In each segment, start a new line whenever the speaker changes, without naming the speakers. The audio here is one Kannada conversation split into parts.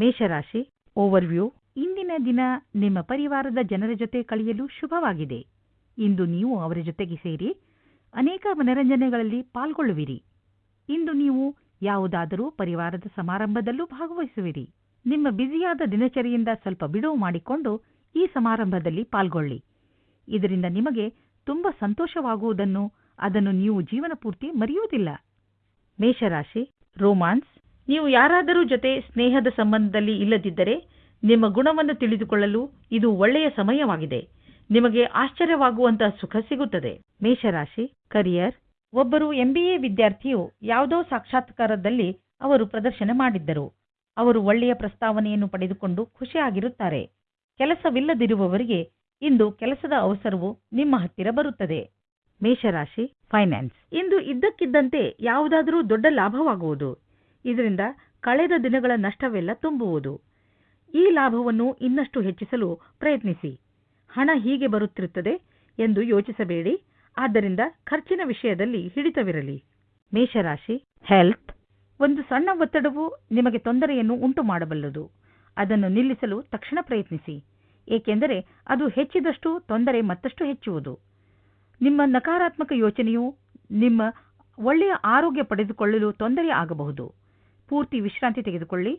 ಮೇಷರಾಶಿ ಓವರ್ವ್ಯೂ ಇಂದಿನ ದಿನ ನಿಮ್ಮ ಪರಿವಾರದ ಜನರ ಜೊತೆ ಕಳೆಯಲು ಶುಭವಾಗಿದೆ. ಇಂದು ನೀವು ಅವರ ಜೊತೆಗೆ ಸೇರಿ ಅನೇಕ ಮನರಂಜನೆಗಳಲ್ಲಿ ಪಾಲ್ಗೊಳ್ಳುವಿರಿ. ಇಂದು ನೀವು ಯಾವುದಾದರೂ ಪರಿವಾರದ ಸಮಾರಂಭದಲ್ಲೂ ಭಾಗವಹಿಸುವಿರಿ. ನಿಮ್ಮ ಬ್ಯುಸಿಯಾದ ದಿನಚರಿಯಿಂದ ಸ್ವಲ್ಪ ಬಿಡುವು ಮಾಡಿಕೊಂಡು ಈ ಸಮಾರಂಭದಲ್ಲಿ ಪಾಲ್ಗೊಳ್ಳಿ. ಇದರಿಂದ ನಿಮಗೆ ತುಂಬಾ ಸಂತೋಷವಾಗುವುದನ್ನು ಅದನ್ನು ನೀವು ಜೀವನ ಪೂರ್ತಿ ಮರೆಯುವುದಿಲ್ಲ. ಮೇಷರಾಶಿ ರೋಮಾನ್ಸ್ ನೀವು ಯಾರಾದರೂ ಜೊತೆ ಸ್ನೇಹದ ಸಂಬಂಧದಲ್ಲಿ ಇಲ್ಲದಿದ್ದರೆ ನಿಮ್ಮ ಗುಣವನ್ನು ತಿಳಿದುಕೊಳ್ಳಲು ಇದು ಒಳ್ಳೆಯ ಸಮಯವಾಗಿದೆ. ನಿಮಗೆ ಆಶ್ಚರ್ಯವಾಗುವಂತಹ ಸುಖ ಸಿಗುತ್ತದೆ. ಮೇಷರಾಶಿ ಕರಿಯರ್ ಒಬ್ಬರು ಎಂಬಿಎ ವಿದ್ಯಾರ್ಥಿಯು ಯಾವುದೋ ಸಾಕ್ಷಾತ್ಕಾರದಲ್ಲಿ ಅವರು ಪ್ರದರ್ಶನ ಮಾಡಿದ್ದರು. ಅವರು ಒಳ್ಳೆಯ ಪ್ರಸ್ತಾವನೆಯನ್ನು ಪಡೆದುಕೊಂಡು ಖುಷಿಯಾಗಿರುತ್ತಾರೆ. ಕೆಲಸವಿಲ್ಲದಿರುವವರಿಗೆ ಇಂದು ಕೆಲಸದ ಅವಸರವು ನಿಮ್ಮ ಹತ್ತಿರ ಬರುತ್ತದೆ. ಮೇಷರಾಶಿ ಫೈನಾನ್ಸ್ ಇಂದು ಇದ್ದಕ್ಕಿದ್ದಂತೆ ಯಾವುದಾದರೂ ದೊಡ್ಡ ಲಾಭವಾಗುವುದು. ಇದರಿಂದ ಕಳೆದ ದಿನಗಳ ನಷ್ಟವೆಲ್ಲ ತುಂಬುವುದು. ಈ ಲಾಭವನ್ನು ಇನ್ನಷ್ಟು ಹೆಚ್ಚಿಸಲು ಪ್ರಯತ್ನಿಸಿ. ಹಣ ಹೀಗೆ ಬರುತ್ತಿರುತ್ತದೆ ಎಂದು ಯೋಚಿಸಬೇಡಿ. ಆದ್ದರಿಂದ ಖರ್ಚಿನ ವಿಷಯದಲ್ಲಿ ಹಿಡಿತವಿರಲಿ. ಮೇಷರಾಶಿ ಹೆಲ್ತ್ ಒಂದು ಸಣ್ಣ ಒತ್ತಡವು ನಿಮಗೆ ತೊಂದರೆಯನ್ನು ಉಂಟು ಮಾಡಬಲ್ಲದು ಅದನ್ನು ನಿಲ್ಲಿಸಲು ತಕ್ಷಣ ಪ್ರಯತ್ನಿಸಿ. ಏಕೆಂದರೆ ಅದು ಹೆಚ್ಚಿದಷ್ಟು ತೊಂದರೆ ಮತ್ತಷ್ಟು ಹೆಚ್ಚುವುದು. ನಿಮ್ಮ ನಕಾರಾತ್ಮಕ ಯೋಚನೆಯು ನಿಮ್ಮ ಒಳ್ಳೆಯ ಆರೋಗ್ಯ ಪಡೆದುಕೊಳ್ಳಲು ತೊಂದರೆ ಆಗಬಹುದು. ಪೂರ್ತಿ ವಿಶ್ರಾಂತಿ ತೆಗೆದುಕೊಳ್ಳಿ.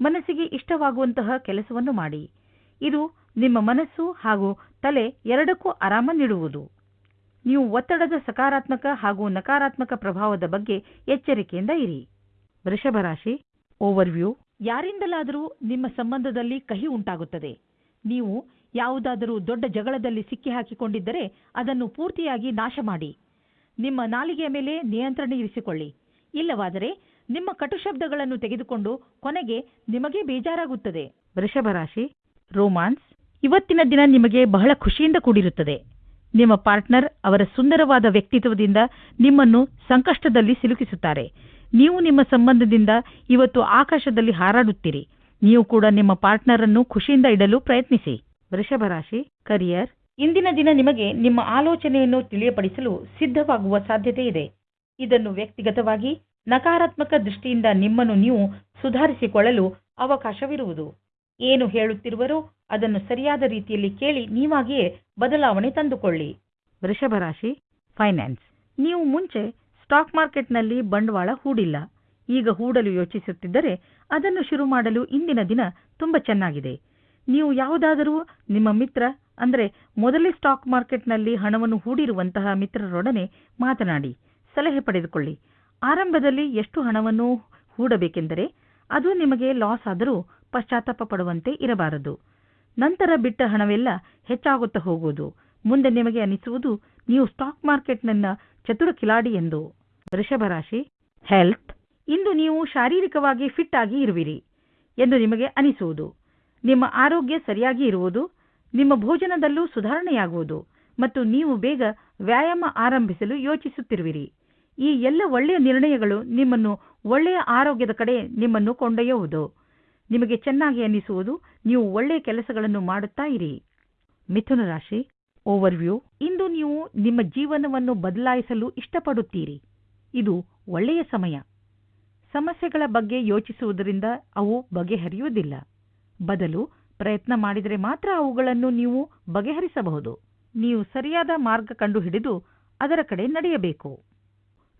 ಮನಸ್ಸಿಗೆ ಇಷ್ಟವಾಗುವಂತಹ ಕೆಲಸವನ್ನು ಮಾಡಿ. ಇದು ನಿಮ್ಮ ಮನಸ್ಸು ಹಾಗೂ ತಲೆ ಎರಡಕ್ಕೂ ಆರಾಮ ನೀಡುವುದು. ನೀವು ಒತ್ತಡದ ಸಕಾರಾತ್ಮಕ ಹಾಗೂ ನಕಾರಾತ್ಮಕ ಪ್ರಭಾವದ ಬಗ್ಗೆ ಎಚ್ಚರಿಕೆಯಿಂದ ಇರಿ. ವೃಷಭರಾಶಿ ಓವರ್ವ್ಯೂ ಯಾರಿಂದಲಾದರೂ ನಿಮ್ಮ ಸಂಬಂಧದಲ್ಲಿ ಕಹಿ ಉಂಟಾಗುತ್ತದೆ. ನೀವು ಯಾವುದಾದರೂ ದೊಡ್ಡ ಜಗಳದಲ್ಲಿ ಸಿಕ್ಕಿಹಾಕಿಕೊಂಡಿದ್ದರೆ ಅದನ್ನು ಪೂರ್ತಿಯಾಗಿ ನಾಶ ಮಾಡಿ. ನಿಮ್ಮ ನಾಲಿಗೆಯ ಮೇಲೆ ನಿಯಂತ್ರಣ ಇರಿಸಿಕೊಳ್ಳಿ. ಇಲ್ಲವಾದರೆ ನಿಮ್ಮ ಕಟು ಶಬ್ದಗಳನ್ನು ತೆಗೆದುಕೊಂಡು ಕೊನೆಗೆ ನಿಮಗೆ ಬೇಜಾರಾಗುತ್ತದೆ. ವೃಷಭ ರಾಶಿ. ರೋಮಾನ್ಸ್. ಇವತ್ತಿನ ದಿನ ನಿಮಗೆ ಬಹಳ ಖುಷಿಯಿಂದ ಕೂಡಿರುತ್ತದೆ. ನಿಮ್ಮ ಪಾರ್ಟ್ನರ್ ಅವರ ಸುಂದರವಾದ ವ್ಯಕ್ತಿತ್ವದಿಂದ ನಿಮ್ಮನ್ನು ಸಂಕಷ್ಟದಲ್ಲಿ ಸಿಲುಕಿಸುತ್ತಾರೆ. ನೀವು ನಿಮ್ಮ ಸಂಬಂಧದಿಂದ ಇವತ್ತು ಆಕಾಶದಲ್ಲಿ ಹಾರಾಡುತ್ತೀರಿ. ನೀವು ಕೂಡ ನಿಮ್ಮ ಪಾರ್ಟ್ನರ್ ಅನ್ನು ಖುಷಿಯಿಂದ ಇಡಲು ಪ್ರಯತ್ನಿಸಿ. ವೃಷಭ ರಾಶಿ. ಕರಿಯರ್. ಇಂದಿನ ದಿನ ನಿಮಗೆ ನಿಮ್ಮ ಆಲೋಚನೆಯನ್ನು ತಿಳಿಯಪಡಿಸಲು ಸಿದ್ಧವಾಗುವ ಸಾಧ್ಯತೆ ಇದೆ. ಇದನ್ನು ವ್ಯಕ್ತಿಗತವಾಗಿ ನಕಾರಾತ್ಮಕ ದೃಷ್ಟಿಯಿಂದ ನಿಮ್ಮನ್ನು ನೀವು ಸುಧಾರಿಸಿಕೊಳ್ಳಲು ಅವಕಾಶವಿರುವುದು. ಏನು ಹೇಳುತ್ತಿರುವರೋ ಅದನ್ನು ಸರಿಯಾದ ರೀತಿಯಲ್ಲಿ ಕೇಳಿ ನೀವಾಗಿಯೇ ಬದಲಾವಣೆ ತಂದುಕೊಳ್ಳಿ. ವೃಷಭ ರಾಶಿ ಫೈನಾನ್ಸ್ ನೀವು ಮುಂಚೆ ಸ್ಟಾಕ್ ಮಾರ್ಕೆಟ್ನಲ್ಲಿ ಬಂಡವಾಳ ಹೂಡಿಲ್ಲ. ಈಗ ಹೂಡಲು ಯೋಚಿಸುತ್ತಿದ್ದರೆ ಅದನ್ನು ಶುರು ಮಾಡಲು ಇಂದಿನ ದಿನ ತುಂಬ ಚೆನ್ನಾಗಿದೆ. ನೀವು ಯಾವುದಾದರೂ ನಿಮ್ಮ ಮಿತ್ರ, ಅಂದರೆ ಮೊದಲೇ ಸ್ಟಾಕ್ ಮಾರ್ಕೆಟ್ನಲ್ಲಿ ಹಣವನ್ನು ಹೂಡಿರುವಂತಹ ಮಿತ್ರರೊಡನೆ ಮಾತನಾಡಿ, ಸಲಹೆ ಪಡೆದುಕೊಳ್ಳಿ. ಆರಂಭದಲ್ಲಿ ಎಷ್ಟು ಹಣವನ್ನು ಹೂಡಬೇಕೆಂದರೆ ಅದು ನಿಮಗೆ ಲಾಸ್ ಆದರೂ ಪಶ್ಚಾತ್ತಾಪ ಪಡುವಂತೆ ಇರಬಾರದು. ನಂತರ ಬಿಟ್ಟ ಹಣವೆಲ್ಲ ಹೆಚ್ಚಾಗುತ್ತಾ ಹೋಗುವುದು. ಮುಂದೆ ನಿಮಗೆ ಅನಿಸುವುದು, ನೀವು ಸ್ಟಾಕ್ ಮಾರ್ಕೆಟ್ನನ್ನ ಚತುರ ಕಿಲಾಡಿ ಎಂದು. ವೃಷಭ ರಾಶಿ, ಹೆಲ್ತ್. ಇಂದು ನೀವು ಶಾರೀರಿಕವಾಗಿ ಫಿಟ್ ಆಗಿ ಇರುವಿರಿ ಎಂದು ನಿಮಗೆ ಅನಿಸುವುದು. ನಿಮ್ಮ ಆರೋಗ್ಯ ಸರಿಯಾಗಿ ಇರುವುದು, ನಿಮ್ಮ ಭೋಜನದಲ್ಲೂ ಸುಧಾರಣೆಯಾಗುವುದು ಮತ್ತು ನೀವು ಬೇಗ ವ್ಯಾಯಾಮ ಆರಂಭಿಸಲು ಯೋಚಿಸುತ್ತಿರುವಿರಿ. ಈ ಎಲ್ಲ ಒಳ್ಳೆಯ ನಿರ್ಣಯಗಳು ನಿಮ್ಮನ್ನು ಒಳ್ಳೆಯ ಆರೋಗ್ಯದ ಕಡೆ ನಿಮ್ಮನ್ನು ಕೊಂಡೊಯ್ಯುವುದು. ನಿಮಗೆ ಚೆನ್ನಾಗಿ ಅನ್ನಿಸುವುದು, ನೀವು ಒಳ್ಳೆಯ ಕೆಲಸಗಳನ್ನು ಮಾಡುತ್ತಾ ಇರಿ. ಮಿಥುನ ರಾಶಿ ಓವರ್ವ್ಯೂ ಇಂದು ನೀವು ನಿಮ್ಮ ಜೀವನವನ್ನು ಬದಲಾಯಿಸಲು ಇಷ್ಟಪಡುತ್ತೀರಿ. ಇದು ಒಳ್ಳೆಯ ಸಮಯ. ಸಮಸ್ಯೆಗಳ ಬಗ್ಗೆ ಯೋಚಿಸುವುದರಿಂದ ಅವು ಬಗೆಹರಿಯುವುದಿಲ್ಲ. ಬದಲು ಪ್ರಯತ್ನ ಮಾಡಿದರೆ ಮಾತ್ರ ಅವುಗಳನ್ನು ನೀವು ಬಗೆಹರಿಸಬಹುದು. ನೀವು ಸರಿಯಾದ ಮಾರ್ಗ ಕಂಡುಹಿಡಿದು ಅದರ ಕಡೆ ನಡೆಯಬೇಕು.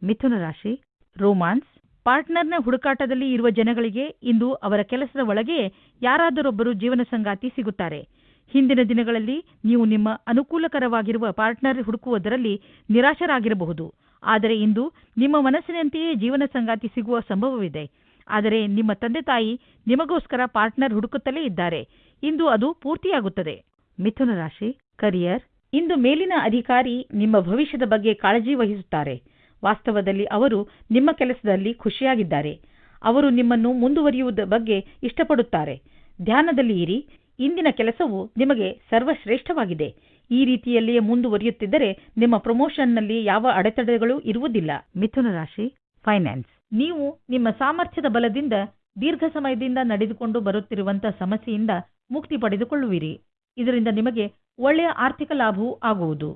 ಮಿಥುನ ರಾಶಿ, ರೋಮಾನ್ಸ್. ಪಾರ್ಟ್ನರ್ನ ಹುಡುಕಾಟದಲ್ಲಿ ಇರುವ ಜನಗಳಿಗೆ ಇಂದು ಅವರ ಕೆಲಸದ ಒಳಗೆ ಯಾರಾದರೊಬ್ಬರು ಜೀವನ ಸಂಗಾತಿ ಸಿಗುತ್ತಾರೆ. ಹಿಂದಿನ ದಿನಗಳಲ್ಲಿ ನೀವು ನಿಮ್ಮ ಅನುಕೂಲಕರವಾಗಿರುವ ಪಾರ್ಟ್ನರ್ ಹುಡುಕುವುದರಲ್ಲಿ ನಿರಾಶರಾಗಿರಬಹುದು. ಆದರೆ ಇಂದು ನಿಮ್ಮ ಮನಸ್ಸಿನಂತೆಯೇ ಜೀವನ ಸಂಗಾತಿ ಸಿಗುವ ಸಂಭವವಿದೆ. ಆದರೆ ನಿಮ್ಮ ತಂದೆ ತಾಯಿ ನಿಮಗೋಸ್ಕರ ಪಾರ್ಟ್ನರ್ ಹುಡುಕುತ್ತಲೇ ಇದ್ದಾರೆ. ಇಂದು ಅದು ಪೂರ್ತಿಯಾಗುತ್ತದೆ. ಮಿಥುನ ರಾಶಿ, ಕರಿಯರ್. ಇಂದು ಮೇಲಿನ ಅಧಿಕಾರಿ ನಿಮ್ಮ ಭವಿಷ್ಯದ ಬಗ್ಗೆ ಕಾಳಜಿ ವಹಿಸುತ್ತಾರೆ. ವಾಸ್ತವದಲ್ಲಿ ಅವರು ನಿಮ್ಮ ಕೆಲಸದಲ್ಲಿ ಖುಷಿಯಾಗಿದ್ದಾರೆ. ಅವರು ನಿಮ್ಮನ್ನು ಮುಂದುವರಿಯುವುದ ಬಗ್ಗೆ ಇಷ್ಟಪಡುತ್ತಾರೆ. ಧ್ಯಾನದಲ್ಲಿ ಇರಿ. ಇಂದಿನ ಕೆಲಸವು ನಿಮಗೆ ಸರ್ವಶ್ರೇಷ್ಠವಾಗಿದೆ. ಈ ರೀತಿಯಲ್ಲಿಯೇ ಮುಂದುವರಿಯುತ್ತಿದ್ದರೆ ನಿಮ್ಮ ಪ್ರಮೋಷನ್ನಲ್ಲಿ ಯಾವ ಅಡೆತಡೆಗಳು ಇರುವುದಿಲ್ಲ. ಮಿಥುನ ರಾಶಿ ಫೈನಾನ್ಸ್ ನೀವು ನಿಮ್ಮ ಸಾಮರ್ಥ್ಯದ ಬಲದಿಂದ ದೀರ್ಘ ಸಮಯದಿಂದ ನಡೆದುಕೊಂಡು ಬರುತ್ತಿರುವಂತಹ ಸಮಸ್ಯೆಯಿಂದ ಮುಕ್ತಿ ಪಡೆದುಕೊಳ್ಳುವಿರಿ. ಇದರಿಂದ ನಿಮಗೆ ಒಳ್ಳೆಯ ಆರ್ಥಿಕ ಲಾಭವೂ ಆಗುವುದು.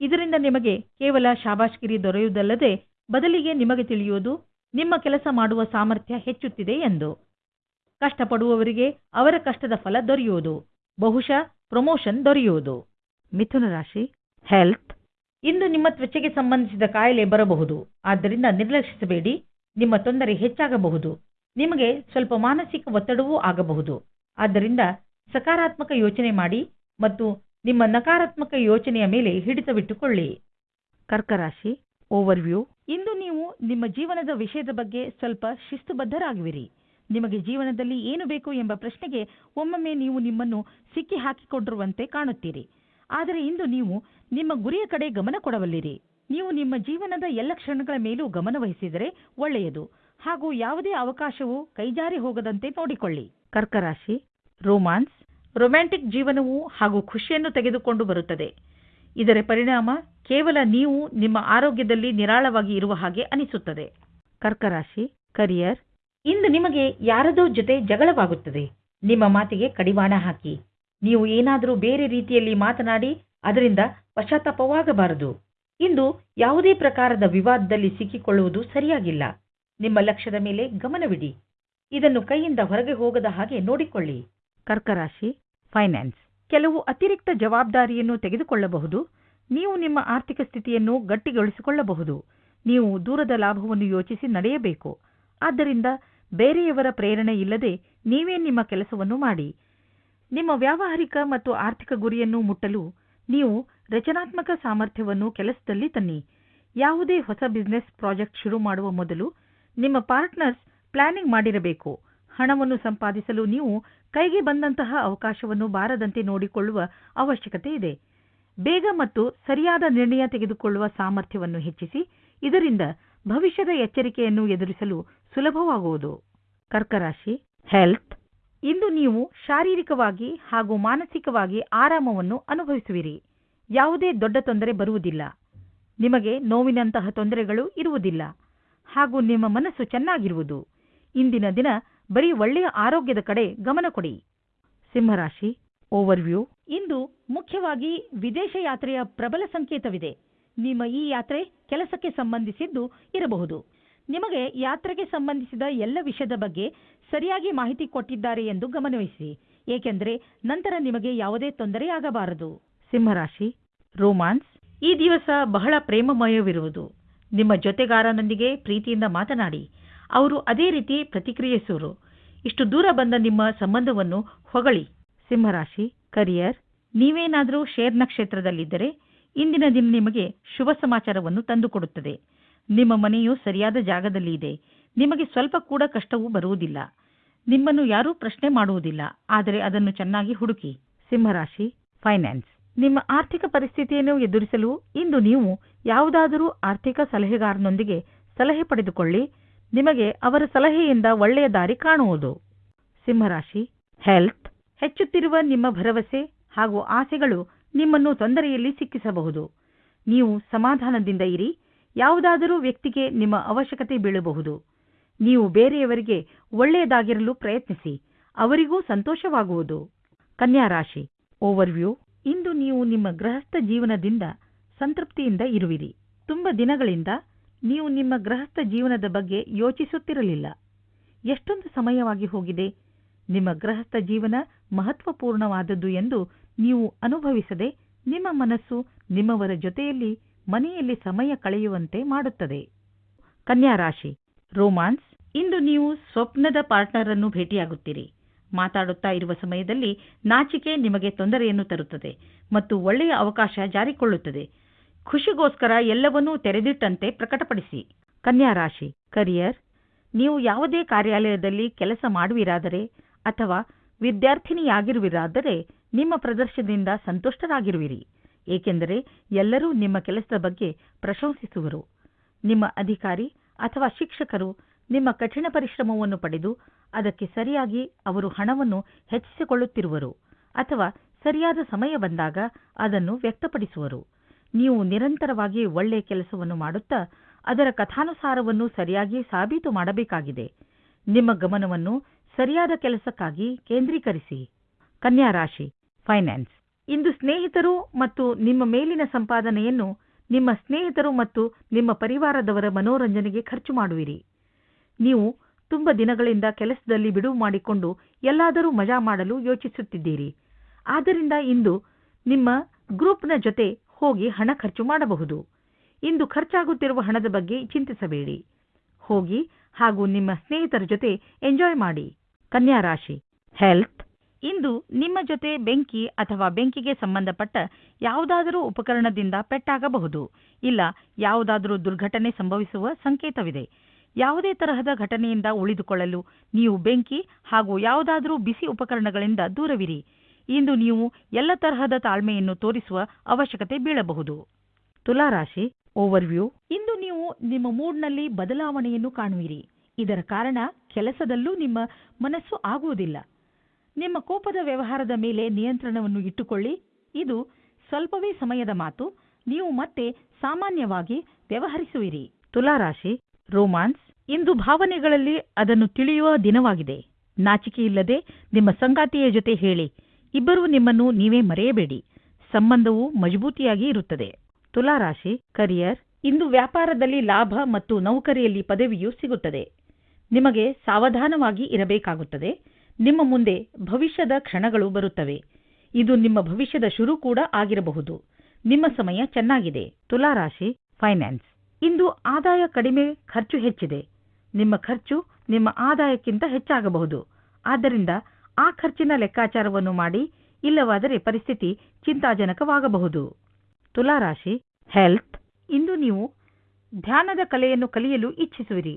ಇದರಿಂದ ನಿಮಗೆ ಕೇವಲ ಶಾಬಾಷ್ಗಿರಿ ದೊರೆಯುವುದಲ್ಲದೆ ಬದಲಿಗೆ ನಿಮಗೆ ತಿಳಿಯುವುದು ನಿಮ್ಮ ಕೆಲಸ ಮಾಡುವ ಸಾಮರ್ಥ್ಯ ಹೆಚ್ಚುತ್ತಿದೆ ಎಂದು. ಕಷ್ಟಪಡುವವರಿಗೆ ಅವರ ಕಷ್ಟದ ಫಲ ದೊರೆಯುವುದು. ಬಹುಶಃ ಪ್ರಮೋಷನ್ ದೊರೆಯುವುದು. ಮಿಥುನ ರಾಶಿ, ಹೆಲ್ತ್. ಇಂದು ನಿಮ್ಮ ತ್ವಚೆಗೆ ಸಂಬಂಧಿಸಿದ ಕಾಯಿಲೆ ಬರಬಹುದು. ಆದ್ದರಿಂದ ನಿರ್ಲಕ್ಷಿಸಬೇಡಿ. ನಿಮ್ಮ ತೊಂದರೆ ಹೆಚ್ಚಾಗಬಹುದು. ನಿಮಗೆ ಸ್ವಲ್ಪ ಮಾನಸಿಕ ಒತ್ತಡವೂ ಆಗಬಹುದು. ಆದ್ದರಿಂದ ಸಕಾರಾತ್ಮಕ ಯೋಚನೆ ಮಾಡಿ ಮತ್ತು ನಿಮ್ಮ ನಕಾರಾತ್ಮಕ ಯೋಚನೆಯ ಮೇಲೆ ಹಿಡಿತವಿಟ್ಟುಕೊಳ್ಳಿ. ಕರ್ಕರಾಶಿ ಓವರ್ವ್ಯೂ ಇಂದು ನೀವು ನಿಮ್ಮ ಜೀವನದ ವಿಷಯದ ಬಗ್ಗೆ ಸ್ವಲ್ಪ ಶಿಸ್ತುಬದ್ಧರಾಗುವಿರಿ. ನಿಮಗೆ ಜೀವನದಲ್ಲಿ ಏನು ಬೇಕು ಎಂಬ ಪ್ರಶ್ನೆಗೆ ಒಮ್ಮೊಮ್ಮೆ ನೀವು ನಿಮ್ಮನ್ನು ಸಿಕ್ಕಿ ಹಾಕಿಕೊಂಡಿರುವಂತೆ ಕಾಣುತ್ತೀರಿ. ಆದರೆ ಇಂದು ನೀವು ನಿಮ್ಮ ಗುರಿಯ ಕಡೆ ಗಮನ ಕೊಡಬಲ್ಲಿರಿ. ನೀವು ನಿಮ್ಮ ಜೀವನದ ಎಲ್ಲ ಕ್ಷಣಗಳ ಮೇಲೂ ಗಮನವಹಿಸಿದರೆ ಒಳ್ಳೆಯದು. ಹಾಗೂ ಯಾವುದೇ ಅವಕಾಶವು ಕೈಜಾರಿ ಹೋಗದಂತೆ ನೋಡಿಕೊಳ್ಳಿ. ಕರ್ಕರಾಶಿ ರೋಮಾನ್ಸ್ ರೊಮ್ಯಾಂಟಿಕ್ ಜೀವನವು ಹಾಗೂ ಖುಷಿಯನ್ನು ತೆಗೆದುಕೊಂಡು ಬರುತ್ತದೆ. ಇದರ ಪರಿಣಾಮ ಕೇವಲ ನೀವು ನಿಮ್ಮ ಆರೋಗ್ಯದಲ್ಲಿ ನಿರಾಳವಾಗಿ ಇರುವ ಹಾಗೆ ಅನಿಸುತ್ತದೆ. ಕರ್ಕರಾಶಿ, ಕರಿಯರ್, ಇಂದು ನಿಮಗೆ ಯಾರದೋ ಜೊತೆ ಜಗಳವಾಗುತ್ತದೆ. ನಿಮ್ಮ ಮಾತಿಗೆ ಕಡಿವಾಣ ಹಾಕಿ. ನೀವು ಏನಾದರೂ ಬೇರೆ ರೀತಿಯಲ್ಲಿ ಮಾತನಾಡಿ ಅದರಿಂದ ಪಶ್ಚಾತ್ತಾಪವಾಗಬಾರದು. ಇಂದು ಯಾವುದೇ ಪ್ರಕಾರದ ವಿವಾದದಲ್ಲಿ ಸಿಕ್ಕಿಕೊಳ್ಳುವುದು ಸರಿಯಾಗಿಲ್ಲ. ನಿಮ್ಮ ಲಕ್ಷ್ಯದ ಮೇಲೆ ಗಮನವಿಡಿ. ಇದನ್ನು ಕೈಯಿಂದ ಹೊರಗೆ ಹೋಗದ ಹಾಗೆ ನೋಡಿಕೊಳ್ಳಿ. ಕರ್ಕರಾಶಿ ಫೈನಾನ್ಸ್ ಕೆಲವು ಅತಿರಿಕ್ತ ಜವಾಬ್ದಾರಿಯನ್ನು ತೆಗೆದುಕೊಳ್ಳಬಹುದು. ನೀವು ನಿಮ್ಮ ಆರ್ಥಿಕ ಸ್ಥಿತಿಯನ್ನು ಗಟ್ಟಿಗೊಳಿಸಿಕೊಳ್ಳಬಹುದು. ನೀವು ದೂರದ ಲಾಭವನ್ನು ಯೋಚಿಸಿ ನಡೆಯಬೇಕು. ಆದ್ದರಿಂದ ಬೇರೆಯವರ ಪ್ರೇರಣೆ ಇಲ್ಲದೆ ನೀವೇ ನಿಮ್ಮ ಕೆಲಸವನ್ನು ಮಾಡಿ. ನಿಮ್ಮ ವ್ಯಾವಹಾರಿಕ ಮತ್ತು ಆರ್ಥಿಕ ಗುರಿಯನ್ನು ಮುಟ್ಟಲು ನೀವು ರಚನಾತ್ಮಕ ಸಾಮರ್ಥ್ಯವನ್ನು ಕೆಲಸದಲ್ಲಿ ತನ್ನಿ. ಯಾವುದೇ ಹೊಸ ಬಿಸಿನೆಸ್ ಪ್ರಾಜೆಕ್ಟ್ ಶುರು ಮಾಡುವ ಮೊದಲು ನಿಮ್ಮ ಪಾರ್ಟ್ನರ್ಸ್ ಪ್ಲಾನಿಂಗ್ ಮಾಡಿರಬೇಕು. ಹಣವನ್ನು ಸಂಪಾದಿಸಲು ನೀವು ಕೈಗೆ ಬಂದಂತಹ ಅವಕಾಶವನ್ನು ಬಾರದಂತೆ ನೋಡಿಕೊಳ್ಳುವ ಅವಶ್ಯಕತೆ ಇದೆ. ಬೇಗ ಮತ್ತು ಸರಿಯಾದ ನಿರ್ಣಯ ತೆಗೆದುಕೊಳ್ಳುವ ಸಾಮರ್ಥ್ಯವನ್ನು ಹೆಚ್ಚಿಸಿ, ಇದರಿಂದ ಭವಿಷ್ಯದ ಎಚ್ಚರಿಕೆಯನ್ನು ಎದುರಿಸಲು ಸುಲಭವಾಗುವುದು. ಕರ್ಕರಾಶಿ ಹೆಲ್ತ್ ಇಂದು ನೀವು ಶಾರೀರಿಕವಾಗಿ ಹಾಗೂ ಮಾನಸಿಕವಾಗಿ ಆರಾಮವನ್ನು ಅನುಭವಿಸುವಿರಿ. ಯಾವುದೇ ದೊಡ್ಡ ತೊಂದರೆ ಬರುವುದಿಲ್ಲ. ನಿಮಗೆ ನೋವಿನಂತಹ ತೊಂದರೆಗಳು ಇರುವುದಿಲ್ಲ. ಹಾಗೂ ನಿಮ್ಮ ಮನಸ್ಸು ಚೆನ್ನಾಗಿರುವುದು. ಇಂದಿನ ದಿನ ಬರೀ ಒಳ್ಳೆಯ ಆರೋಗ್ಯದ ಕಡೆ ಗಮನ ಕೊಡಿ. ಸಿಂಹರಾಶಿ ಓವರ್ವ್ಯೂ ಇಂದು ಮುಖ್ಯವಾಗಿ ವಿದೇಶ ಯಾತ್ರೆಯ ಪ್ರಬಲ ಸಂಕೇತವಿದೆ. ನಿಮ್ಮ ಈ ಯಾತ್ರೆ ಕೆಲಸಕ್ಕೆ ಸಂಬಂಧಿಸಿದ್ದು ಇರಬಹುದು. ನಿಮಗೆ ಯಾತ್ರೆಗೆ ಸಂಬಂಧಿಸಿದ ಎಲ್ಲ ವಿಷಯದ ಬಗ್ಗೆ ಸರಿಯಾಗಿ ಮಾಹಿತಿ ಕೊಟ್ಟಿದ್ದಾರೆ ಎಂದು ಗಮನವಹಿಸಿ. ಏಕೆಂದರೆ ನಂತರ ನಿಮಗೆ ಯಾವುದೇ ತೊಂದರೆಯಾಗಬಾರದು ಸಿಂಹರಾಶಿ ರೋಮಾನ್ಸ್ ಈ ದಿವಸ ಬಹಳ ಪ್ರೇಮಮಯವಿರುವುದು. ನಿಮ್ಮ ಜೊತೆಗಾರನೊಂದಿಗೆ ಪ್ರೀತಿಯಿಂದ ಮಾತನಾಡಿ. ಅವರು ಅದೇ ರೀತಿ ಪ್ರತಿಕ್ರಿಯಿಸುವರು ಇಷ್ಟು ದೂರ ಬಂದ ನಿಮ್ಮ ಸಂಬಂಧವನ್ನು ಹೊಗಳಿ. ಸಿಂಹರಾಶಿ ಕರಿಯರ್ ನೀವೇನಾದರೂ ಶೇರ್ ನಕ್ಷತ್ರದಲ್ಲಿದ್ದರೆ ಇಂದಿನ ದಿನ ನಿಮಗೆ ಶುಭ ಸಮಾಚಾರವನ್ನು ತಂದುಕೊಡುತ್ತದೆ ನಿಮ್ಮ ಮನೆಯು ಸರಿಯಾದ ಜಾಗದಲ್ಲಿ ಇದೆ. ನಿಮಗೆ ಸ್ವಲ್ಪ ಕೂಡ ಕಷ್ಟವೂ ಬರುವುದಿಲ್ಲ. ನಿಮ್ಮನ್ನು ಯಾರೂ ಪ್ರಶ್ನೆ ಮಾಡುವುದಿಲ್ಲ. ಆದರೆ ಅದನ್ನು ಚೆನ್ನಾಗಿ ಹುಡುಕಿ. ಸಿಂಹರಾಶಿ ಫೈನಾನ್ಸ್ ನಿಮ್ಮ ಆರ್ಥಿಕ ಪರಿಸ್ಥಿತಿಯನ್ನು ಎದುರಿಸಲು ಇಂದು ನೀವು ಯಾವುದಾದರೂ ಆರ್ಥಿಕ ಸಲಹೆಗಾರನೊಂದಿಗೆ ಸಲಹೆ ಪಡೆದುಕೊಳ್ಳಿ. ನಿಮಗೆ ಅವರ ಸಲಹೆಯಿಂದ ಒಳ್ಳೆಯ ದಾರಿ ಕಾಣುವುದು. ಸಿಂಹರಾಶಿ ಹೆಲ್ತ್ ಹೆಚ್ಚುತ್ತಿರುವ ನಿಮ್ಮ ಭರವಸೆ ಹಾಗೂ ಆಸೆಗಳು ನಿಮ್ಮನ್ನು ತೊಂದರೆಯಲ್ಲಿ ಸಿಕ್ಕಿಸಬಹುದು. ನೀವು ಸಮಾಧಾನದಿಂದ ಇರಿ, ಯಾವುದಾದರೂ ವ್ಯಕ್ತಿಗೆ ನಿಮ್ಮ ಅವಶ್ಯಕತೆ ಬೀಳಬಹುದು. ನೀವು ಬೇರೆಯವರಿಗೆ ಒಳ್ಳೆಯದಾಗಿರಲು ಪ್ರಯತ್ನಿಸಿ, ಅವರಿಗೂ ಸಂತೋಷವಾಗುವುದು. ಕನ್ಯಾ ರಾಶಿ ಓವರ್ವ್ಯೂ ಇಂದು ನೀವು ನಿಮ್ಮ ಗೃಹಸ್ಥ ಜೀವನದಿಂದ ಸಂತೃಪ್ತಿಯಿಂದ ಇರುವಿರಿ. ತುಂಬ ದಿನಗಳಿಂದ ನೀವು ನಿಮ್ಮ ಗೃಹಸ್ಥ ಜೀವನದ ಬಗ್ಗೆ ಯೋಚಿಸುತ್ತಿರಲಿಲ್ಲ. ಎಷ್ಟೊಂದು ಸಮಯವಾಗಿ ಹೋಗಿದೆ. ನಿಮ್ಮ ಗೃಹಸ್ಥ ಜೀವನ ಮಹತ್ವಪೂರ್ಣವಾದದ್ದು ಎಂದು ನೀವು ಅನುಭವಿಸದೆ ನಿಮ್ಮ ಮನಸ್ಸು ನಿಮ್ಮವರ ಜೊತೆಯಲ್ಲಿ ಮನೆಯಲ್ಲಿ ಸಮಯ ಕಳೆಯುವಂತೆ ಮಾಡುತ್ತದೆ. ಕನ್ಯಾ ರಾಶಿ, ರೋಮಾನ್ಸ್, ಇಂದು ನೀವು ಸ್ವಪ್ನದ ಪಾರ್ಟ್ನರ್ ಅನ್ನು ಭೇಟಿಯಾಗುತ್ತೀರಿ. ಮಾತಾಡುತ್ತಾ ಇರುವ ಸಮಯದಲ್ಲಿ ನಾಚಿಕೆ ನಿಮಗೆ ತೊಂದರೆಯನ್ನು ತರುತ್ತದೆ ಮತ್ತು ಒಳ್ಳೆಯ ಅವಕಾಶ ಜಾರಿಕೊಳ್ಳುತ್ತದೆ. ಖುಷಿಗೋಸ್ಕರ ಎಲ್ಲವನ್ನೂ ತೆರೆದಿಟ್ಟಂತೆ ಪ್ರಕಟಪಡಿಸಿ. ಕನ್ಯಾ ರಾಶಿ ಕರಿಯರ್ ನೀವು ಯಾವುದೇ ಕಾರ್ಯಾಲಯದಲ್ಲಿ ಕೆಲಸ ಮಾಡುವಿರಾದರೆ ಅಥವಾ ವಿದ್ಯಾರ್ಥಿನಿಯಾಗಿರುವಿರಾದರೆ ನಿಮ್ಮ ಪ್ರದರ್ಶನದಿಂದ ಸಂತುಷ್ಟರಾಗಿರುವಿರಿ. ಏಕೆಂದರೆ ಎಲ್ಲರೂ ನಿಮ್ಮ ಕೆಲಸದ ಬಗ್ಗೆ ಪ್ರಶಂಸಿಸುವರು. ನಿಮ್ಮ ಅಧಿಕಾರಿ ಅಥವಾ ಶಿಕ್ಷಕರು ನಿಮ್ಮ ಕಠಿಣ ಪರಿಶ್ರಮವನ್ನು ಪಡೆದು ಅದಕ್ಕೆ ಸರಿಯಾಗಿ ಅವರು ಹಣವನ್ನು ಹೆಚ್ಚಿಸಿಕೊಳ್ಳುತ್ತಿರುವರು ಅಥವಾ ಸರಿಯಾದ ಸಮಯ ಬಂದಾಗ ಅದನ್ನು ವ್ಯಕ್ತಪಡಿಸುವರು. ನೀವು ನಿರಂತರವಾಗಿ ಒಳ್ಳೆಯ ಕೆಲಸವನ್ನು ಮಾಡುತ್ತಾ ಅದರ ಕಥಾನುಸಾರವನ್ನು ಸರಿಯಾಗಿ ಸಾಬೀತು ಮಾಡಬೇಕಾಗಿದೆ. ನಿಮ್ಮ ಗಮನವನ್ನು ಸರಿಯಾದ ಕೆಲಸಕ್ಕಾಗಿ ಕೇಂದ್ರೀಕರಿಸಿ. ಕನ್ಯಾ ರಾಶಿ, ಫೈನಾನ್ಸ್. ಇಂದು ಸ್ನೇಹಿತರು ಮತ್ತು ನಿಮ್ಮ ಮೇಲಿನ ಸಂಪಾದನೆಯನ್ನು ನಿಮ್ಮ ಸ್ನೇಹಿತರು ಮತ್ತು ನಿಮ್ಮ ಪರಿವಾರದವರ ಮನೋರಂಜನೆಗೆ ಖರ್ಚು ಮಾಡುವಿರಿ. ನೀವು ತುಂಬ ದಿನಗಳಿಂದ ಕೆಲಸದಲ್ಲಿ ಬಿಡುವು ಮಾಡಿಕೊಂಡು ಎಲ್ಲಾದರೂ ಮಜಾ ಮಾಡಲು ಯೋಚಿಸುತ್ತಿದ್ದೀರಿ. ಆದ್ದರಿಂದ ಇಂದು ನಿಮ್ಮ ಗ್ರೂಪ್ನ ಜೊತೆ ಹೋಗಿ ಹಣ ಖರ್ಚು ಮಾಡಬಹುದು. ಇಂದು ಖರ್ಚಾಗುತ್ತಿರುವ ಹಣದ ಬಗ್ಗೆ ಚಿಂತಿಸಬೇಡಿ. ಹೋಗಿ ಹಾಗೂ ನಿಮ್ಮ ಸ್ನೇಹಿತರ ಜೊತೆ ಎಂಜಾಯ್ ಮಾಡಿ. ಕನ್ಯಾ ರಾಶಿ, ಹೆಲ್ತ್. ಇಂದು ನಿಮ್ಮ ಜೊತೆ ಬೆಂಕಿ ಅಥವಾ ಬೆಂಕಿಗೆ ಸಂಬಂಧಪಟ್ಟ ಯಾವುದಾದರೂ ಉಪಕರಣದಿಂದ ಪೆಟ್ಟಾಗಬಹುದು. ಇಲ್ಲ, ಯಾವುದಾದರೂ ದುರ್ಘಟನೆ ಸಂಭವಿಸುವ ಸಂಕೇತವಿದೆ. ಯಾವುದೇ ತರಹದ ಘಟನೆಯಿಂದ ಉಳಿದುಕೊಳ್ಳಲು ನೀವು ಬೆಂಕಿ ಹಾಗೂ ಯಾವುದಾದರೂ ಬಿಸಿ ಉಪಕರಣಗಳಿಂದ ದೂರವಿರಿ. ಇಂದು ನೀವು ಎಲ್ಲ ತರಹದ ತಾಳ್ಮೆಯನ್ನು ತೋರಿಸುವ ಅವಶ್ಯಕತೆ ಬೀಳಬಹುದು. ತುಲಾರಾಶಿ ಓವರ್ವ್ಯೂ ಇಂದು ನೀವು ನಿಮ್ಮ ಮೂಡ್ನಲ್ಲಿ ಬದಲಾವಣೆಯನ್ನು ಕಾಣುವಿರಿ. ಇದರ ಕಾರಣ ಕೆಲಸದಲ್ಲೂ ನಿಮ್ಮ ಮನಸ್ಸು ಆಗುವುದಿಲ್ಲ. ನಿಮ್ಮ ಕೋಪದ ವ್ಯವಹಾರದ ಮೇಲೆ ನಿಯಂತ್ರಣವನ್ನು ಇಟ್ಟುಕೊಳ್ಳಿ. ಇದು ಸ್ವಲ್ಪವೇ ಸಮಯದ ಮಾತು. ನೀವು ಮತ್ತೆ ಸಾಮಾನ್ಯವಾಗಿ ವ್ಯವಹರಿಸುವಿರಿ. ತುಲಾರಾಶಿ ರೋಮಾನ್ಸ್ ಇಂದು ಭಾವನೆಗಳಲ್ಲಿ ಅದನ್ನು ತಿಳಿಯುವ ದಿನವಾಗಿದೆ. ನಾಚಿಕೆಯಿಲ್ಲದೆ ನಿಮ್ಮ ಸಂಗಾತಿಯ ಜೊತೆ ಹೇಳಿ. ಇಬ್ಬರೂ ನಿಮ್ಮನ್ನು ನೀವೇ ಮರೆಯಬೇಡಿ. ಸಂಬಂಧವು ಮಜಬೂತಿಯಾಗಿ ಇರುತ್ತದೆ. ತುಲಾರಾಶಿ ಕರಿಯರ್ ಇಂದು ವ್ಯಾಪಾರದಲ್ಲಿ ಲಾಭ ಮತ್ತು ನೌಕರಿಯಲ್ಲಿ ಪದವಿಯೂ ಸಿಗುತ್ತದೆ. ನಿಮಗೆ ಸಾವಧಾನವಾಗಿ ಇರಬೇಕಾಗುತ್ತದೆ. ನಿಮ್ಮ ಮುಂದೆ ಭವಿಷ್ಯದ ಕ್ಷಣಗಳು ಬರುತ್ತವೆ. ಇದು ನಿಮ್ಮ ಭವಿಷ್ಯದ ಶುರು ಕೂಡ ಆಗಿರಬಹುದು. ನಿಮ್ಮ ಸಮಯ ಚೆನ್ನಾಗಿದೆ. ತುಲಾರಾಶಿ ಫೈನಾನ್ಸ್ ಇಂದು ಆದಾಯ ಕಡಿಮೆ, ಖರ್ಚು ಹೆಚ್ಚಿದೆ. ನಿಮ್ಮ ಖರ್ಚು ನಿಮ್ಮ ಆದಾಯಕ್ಕಿಂತ ಹೆಚ್ಚಾಗಬಹುದು. ಆದ್ದರಿಂದ ಆ ಖರ್ಚಿನ ಲೆಕ್ಕಾಚಾರವನ್ನು ಮಾಡಿ, ಇಲ್ಲವಾದರೆ ಪರಿಸ್ಥಿತಿ ಚಿಂತಾಜನಕವಾಗಬಹುದು. ತುಲಾರಾಶಿ ಹೆಲ್ತ್ ಇಂದು ನೀವು ಧ್ಯಾನದ ಕಲೆಯನ್ನು ಕಲಿಯಲು ಇಚ್ಛಿಸುವಿರಿ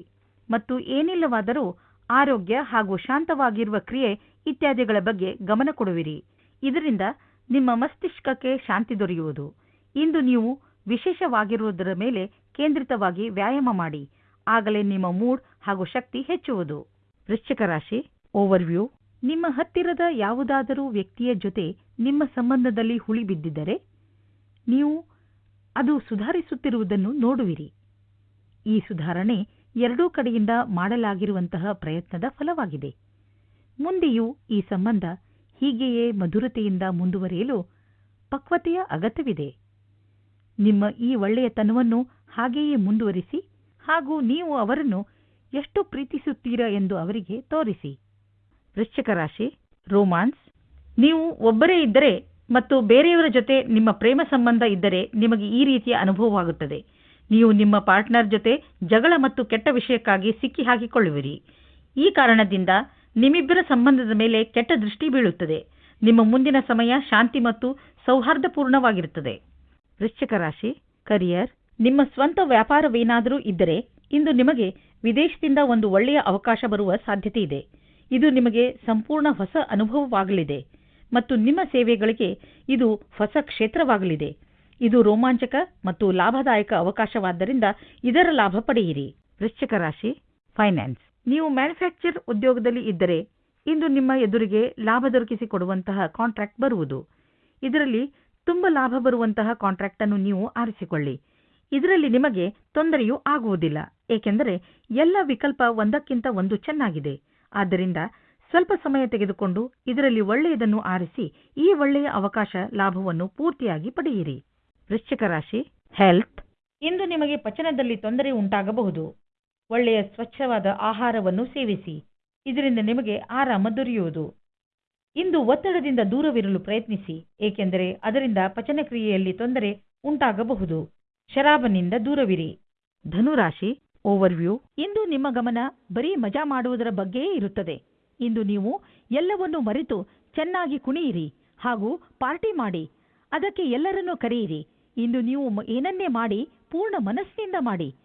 ಮತ್ತು ಏನಿಲ್ಲವಾದರೂ ಆರೋಗ್ಯ ಹಾಗೂ ಶಾಂತವಾಗಿರುವ ಕ್ರಿಯೆ ಇತ್ಯಾದಿಗಳ ಬಗ್ಗೆ ಗಮನ ಕೊಡುವಿರಿ. ಇದರಿಂದ ನಿಮ್ಮ ಮಸ್ತಿಷ್ಕಕ್ಕೆ ಶಾಂತಿ ದೊರೆಯುವುದು. ಇಂದು ನೀವು ವಿಶೇಷವಾಗಿರುವುದರ ಮೇಲೆ ಕೇಂದ್ರಿತವಾಗಿ ವ್ಯಾಯಾಮ ಮಾಡಿ, ಆಗಲೇ ನಿಮ್ಮ ಮೂಡ್ ಹಾಗೂ ಶಕ್ತಿ ಹೆಚ್ಚುವುದು. ವೃಶ್ಚಿಕ ರಾಶಿ ಓವರ್ವ್ಯೂ ನಿಮ್ಮ ಹತ್ತಿರದ ಯಾವುದಾದರೂ ವ್ಯಕ್ತಿಯ ಜೊತೆ ನಿಮ್ಮ ಸಂಬಂಧದಲ್ಲಿ ಹುಳಿ ಬಿದ್ದಿದ್ದರೆ ನೀವು ಅದು ಸುಧಾರಿಸುತ್ತಿರುವುದನ್ನು ನೋಡುವಿರಿ. ಈ ಸುಧಾರಣೆ ಎರಡೂ ಕಡೆಯಿಂದ ಮಾಡಲಾಗಿರುವಂತಹ ಪ್ರಯತ್ನದ ಫಲವಾಗಿದೆ. ಮುಂದೆಯೂ ಈ ಸಂಬಂಧ ಹೀಗೆಯೇ ಮಧುರತೆಯಿಂದ ಮುಂದುವರಿಯಲು ಪಕ್ವತೆಯ ಅಗತ್ಯವಿದೆ. ನಿಮ್ಮ ಈ ಒಳ್ಳೆಯತನವನ್ನು ಹಾಗೆಯೇ ಮುಂದುವರಿಸಿ ಹಾಗೂ ನೀವು ಅವರನ್ನು ಎಷ್ಟು ಪ್ರೀತಿಸುತ್ತೀರಾ ಎಂದು ಅವರಿಗೆ ತೋರಿಸಿ. ವೃಶ್ಚಿಕ ರಾಶಿ, ರೋಮಾನ್ಸ್. ನೀವು ಒಬ್ಬರೇ ಇದ್ದರೆ ಮತ್ತು ಬೇರೆಯವರ ಜೊತೆ ನಿಮ್ಮ ಪ್ರೇಮ ಸಂಬಂಧ ಇದ್ದರೆ ನಿಮಗೆ ಈ ರೀತಿಯ ಅನುಭವವಾಗುತ್ತದೆ. ನೀವು ನಿಮ್ಮ ಪಾರ್ಟ್ನರ್ ಜೊತೆ ಜಗಳ ಮತ್ತು ಕೆಟ್ಟ ವಿಷಯಕ್ಕಾಗಿ ಸಿಕ್ಕಿ ಹಾಕಿಕೊಳ್ಳುವಿರಿ. ಈ ಕಾರಣದಿಂದ ನಿಮ್ಮಿಬ್ಬರ ಸಂಬಂಧದ ಮೇಲೆ ಕೆಟ್ಟ ದೃಷ್ಟಿ ಬೀಳುತ್ತದೆ. ನಿಮ್ಮ ಮುಂದಿನ ಸಮಯ ಶಾಂತಿ ಮತ್ತು ಸೌಹಾರ್ದಪೂರ್ಣವಾಗಿರುತ್ತದೆ. ವೃಶ್ಚಿಕ ರಾಶಿ, ಕರಿಯರ್. ನಿಮ್ಮ ಸ್ವಂತ ವ್ಯಾಪಾರವೇನಾದರೂ ಇದ್ದರೆ ಇಂದು ನಿಮಗೆ ವಿದೇಶದಿಂದ ಒಂದು ಒಳ್ಳೆಯ ಅವಕಾಶ ಬರುವ ಸಾಧ್ಯತೆ ಇದೆ. ಇದು ನಿಮಗೆ ಸಂಪೂರ್ಣ ಹೊಸ ಅನುಭವವಾಗಲಿದೆ ಮತ್ತು ನಿಮ್ಮ ಸೇವೆಗಳಿಗೆ ಇದು ಹೊಸ ಕ್ಷೇತ್ರವಾಗಲಿದೆ. ಇದು ರೋಮಾಂಚಕ ಮತ್ತು ಲಾಭದಾಯಕ ಅವಕಾಶವಾದ್ದರಿಂದ ಇದರ ಲಾಭ ಪಡೆಯಿರಿ. ವೃಶ್ಚಿಕ ರಾಶಿ, ಫೈನಾನ್ಸ್. ನೀವು ಮ್ಯಾನುಫ್ಯಾಕ್ಚರ್ ಉದ್ಯೋಗದಲ್ಲಿ ಇದ್ದರೆ ಇಂದು ನಿಮ್ಮ ಎದುರಿಗೆ ಲಾಭ ದೊರಕಿಸಿಕೊಡುವಂತಹ ಕಾಂಟ್ರಾಕ್ಟ್ ಬರುವುದು. ಇದರಲ್ಲಿ ತುಂಬ ಲಾಭ ಬರುವಂತಹ ಕಾಂಟ್ರಾಕ್ಟ್ ಅನ್ನು ನೀವು ಆರಿಸಿಕೊಳ್ಳಿ. ಇದರಲ್ಲಿ ನಿಮಗೆ ತೊಂದರೆಯೂ ಆಗುವುದಿಲ್ಲ, ಏಕೆಂದರೆ ಎಲ್ಲ ವಿಕಲ್ಪ ಒಂದಕ್ಕಿಂತ ಒಂದು ಚೆನ್ನಾಗಿದೆ. ಆದ್ದರಿಂದ ಸ್ವಲ್ಪ ಸಮಯ ತೆಗೆದುಕೊಂಡು ಇದರಲ್ಲಿ ಒಳ್ಳೆಯದನ್ನು ಆರಿಸಿ ಈ ಒಳ್ಳೆಯ ಅವಕಾಶ ಲಾಭವನ್ನು ಪೂರ್ತಿಯಾಗಿ ಪಡೆಯಿರಿ. ವೃಶ್ಚಿಕ ರಾಶಿ ಹೆಲ್ತ್ ಇಂದು ನಿಮಗೆ ಪಚನದಲ್ಲಿ ತೊಂದರೆ ಉಂಟಾಗಬಹುದು. ಒಳ್ಳೆಯ ಸ್ವಚ್ಛವಾದ ಆಹಾರವನ್ನು ಸೇವಿಸಿ. ಇದರಿಂದ ನಿಮಗೆ ಆರಾಮ ದೊರೆಯುವುದು. ಇಂದು ಒತ್ತಡದಿಂದ ದೂರವಿರಲು ಪ್ರಯತ್ನಿಸಿ, ಏಕೆಂದರೆ ಅದರಿಂದ ಪಚನಕ್ರಿಯೆಯಲ್ಲಿ ತೊಂದರೆ ಉಂಟಾಗಬಹುದು. ಶರಾಬನಿಂದ ದೂರವಿರಿ. ಧನುರಾಶಿ ಓವರ್ವ್ಯೂ ಇಂದು ನಿಮ್ಮ ಗಮನ ಬರೀ ಮಜಾ ಮಾಡುವುದರ ಬಗ್ಗೆಯೇ ಇರುತ್ತದೆ. ಇಂದು ನೀವು ಎಲ್ಲವನ್ನೂ ಮರೆತು ಚೆನ್ನಾಗಿ ಕುಣಿಯಿರಿ ಹಾಗೂ ಪಾರ್ಟಿ ಮಾಡಿ. ಅದಕ್ಕೆ ಎಲ್ಲರನ್ನೂ ಕರೆಯಿರಿ. ಇಂದು ನೀವು ಏನನ್ನೇ ಮಾಡಿ ಪೂರ್ಣ ಮನಸ್ಸಿನಿಂದ ಮಾಡಿ.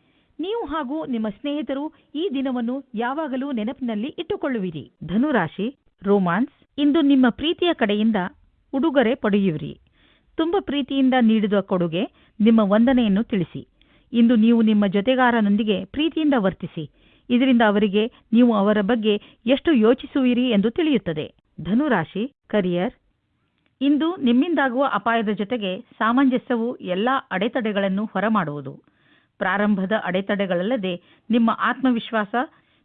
ನೀವು ಹಾಗೂ ನಿಮ್ಮ ಸ್ನೇಹಿತರು ಈ ದಿನವನ್ನು ಯಾವಾಗಲೂ ನೆನಪಿನಲ್ಲಿ ಇಟ್ಟುಕೊಳ್ಳುವಿರಿ. ಧನುರಾಶಿ, ರೋಮಾನ್ಸ್, ಇಂದು ನಿಮ್ಮ ಪ್ರೀತಿಯ ಕಡೆಯಿಂದ ಉಡುಗೊರೆ ಪಡೆಯುವಿರಿ. ತುಂಬ ಪ್ರೀತಿಯಿಂದ ನೀಡಿದ ಕೊಡುಗೆ ನಿಮ್ಮ ವಂದನೆಯನ್ನು ತಿಳಿಸಿ. ಇಂದು ನೀವು ನಿಮ್ಮ ಜೊತೆಗಾರನೊಂದಿಗೆ ಪ್ರೀತಿಯಿಂದ ವರ್ತಿಸಿ. ಇದರಿಂದ ಅವರಿಗೆ ನೀವು ಅವರ ಬಗ್ಗೆ ಎಷ್ಟು ಯೋಚಿಸುವಿರಿ ಎಂದು ತಿಳಿಯುತ್ತದೆ. ಧನುರಾಶಿ ಕರಿಯರ್ ಇಂದು ನಿಮ್ಮಿಂದಾಗುವ ಅಪಾಯದ ಜೊತೆಗೆ ಸಾಮಂಜಸ್ಯವು ಎಲ್ಲಾ ಅಡೆತಡೆಗಳನ್ನು ಹೊರಮಾಡುವುದು. ಪ್ರಾರಂಭದ ಅಡೆತಡೆಗಳಲ್ಲದೆ ನಿಮ್ಮ ಆತ್ಮವಿಶ್ವಾಸ